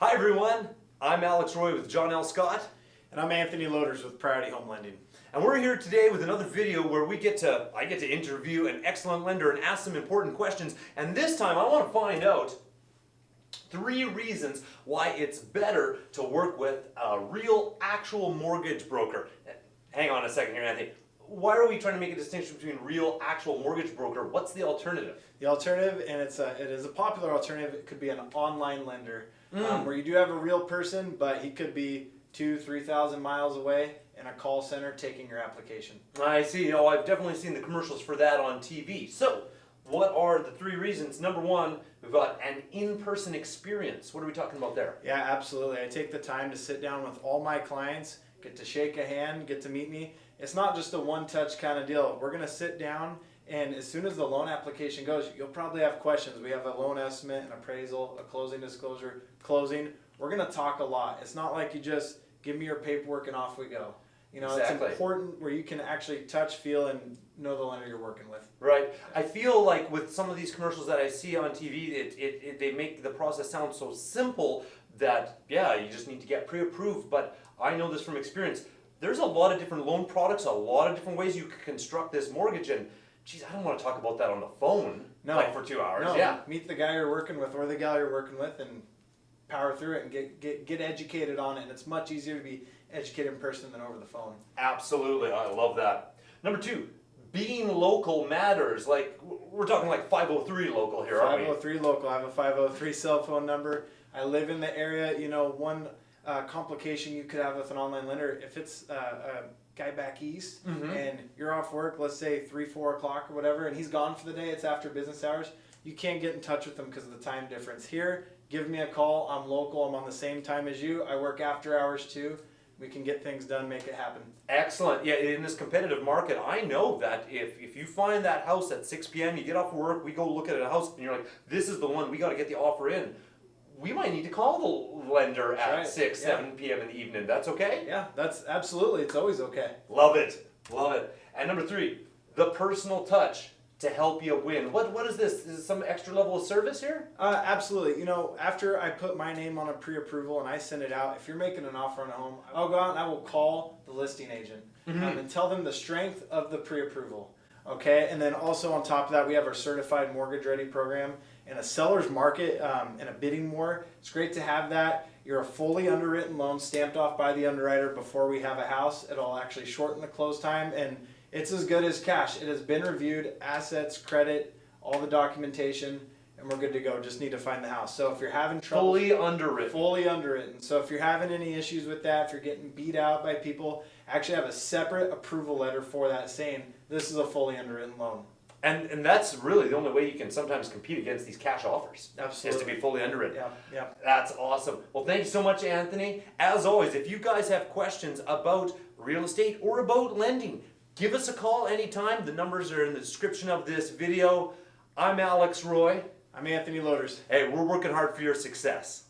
Hi everyone, I'm Alex Roy with John L. Scott, And I'm Anthony Loaders with Priority Home Lending. and we're here today with another video where we get to, I get to interview an excellent lender and ask some important questions. And this time I want to find out three reasons why it's better to work with a real, actual mortgage broker. Hang on a second here, Anthony. Why are we trying to make a distinction between real, actual mortgage broker? What's the alternative? The alternative, and it's a, it is a popular alternative, it could be an online lender um, where you do have a real person, but he could be two, three thousand miles away in a call center taking your application. I see. Oh, I've definitely seen the commercials for that on TV. So, what are the three reasons? Number one, we've got an in-person experience. What are we talking about there? Yeah, absolutely. I take the time to sit down with all my clients, get to shake a hand, get to meet me. It's not just a one-touch kind of deal. We're gonna sit down, and as soon as the loan application goes, you'll probably have questions. We have a loan estimate, an appraisal, a closing disclosure, closing. We're gonna talk a lot. It's not like you just give me your paperwork and off we go. You know, Exactly. it's important where you can actually touch, feel, and know the lender you're working with. Right. I feel like with some of these commercials that I see on TV, it, it, it they make the process sound so simple that yeah, you just need to get pre-approved. But I know this from experience. There's a lot of different loan products, a lot of different ways you could construct this mortgage, and geez, I don't want to talk about that on the phone No. like for two hours. No, Yeah. meet the guy you're working with or the gal you're working with and power through it and get, get, get educated on it. And it's much easier to be educated in person than over the phone. Absolutely, I love that. Number two, being local matters. Like we're talking like 503 local here, aren't we? 503 local. I have a 503 cell phone number. I live in the area. You know, one uh, complication you could have with an online lender, if it's uh, a guy back east Mhm. and you're off work, let's say 3, 4 o'clock or whatever, and he's gone for the day, it's after business hours, you can't get in touch with him because of the time difference. Here, give me a call. I'm local. I'm on the same time as you. I work after hours too. We can get things done, make it happen. Excellent. Yeah, in this competitive market, I know that if, if you find that house at 6 p.m., you get off work, we go look at a house, and you're like, this is the one, we got to get the offer in. We might need to call the lender at right. 6, Yeah. 7 p.m. in the evening. That's okay? Yeah, that's absolutely. It's always okay. Love it. Love it. And number three, the personal touch to help you win. What What is this? Is it some extra level of service here? Uh, absolutely. You know, after I put my name on a pre-approval and I send it out, if you're making an offer on a home, I'll go out and I will call the listing agent um, and tell them the strength of the pre-approval. Okay, and then also on top of that, we have our certified mortgage ready program and a seller's market um, and a bidding war. It's great to have that. You're a fully underwritten loan stamped off by the underwriter before we have a house. It'll actually shorten the close time and it's as good as cash. It has been reviewed, assets, credit, all the documentation, and we're good to go. Just need to find the house. So if you're having trouble, Fully underwritten. fully underwritten. So if you're having any issues with that, if you're getting beat out by people, actually have a separate approval letter for that saying this is a fully underwritten loan. And and that's really the only way you can sometimes compete against these cash offers. Is Absolutely. to be fully underwritten. Yeah, yeah. That's awesome. Well, thank you so much, Anthony. As always, if you guys have questions about real estate or about lending, give us a call anytime. The numbers are in the description of this video. I'm Alex Roy. I'm Anthony Loaders. Hey, we're working hard for your success.